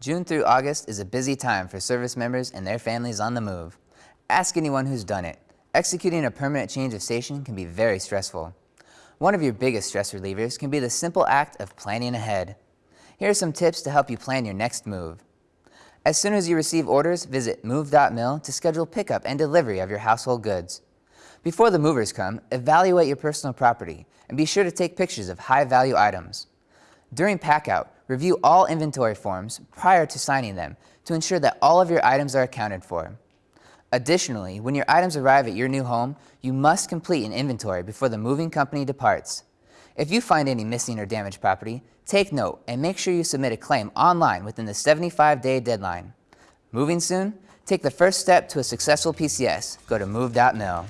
June through August is a busy time for service members and their families on the move. Ask anyone who's done it. Executing a permanent change of station can be very stressful. One of your biggest stress relievers can be the simple act of planning ahead. Here are some tips to help you plan your next move. As soon as you receive orders, visit move.mil to schedule pickup and delivery of your household goods. Before the movers come, evaluate your personal property and be sure to take pictures of high-value items. During packout, review all inventory forms prior to signing them to ensure that all of your items are accounted for. Additionally, when your items arrive at your new home, you must complete an inventory before the moving company departs. If you find any missing or damaged property, take note and make sure you submit a claim online within the 75-day deadline. Moving soon? Take the first step to a successful PCS. Go to move.mil.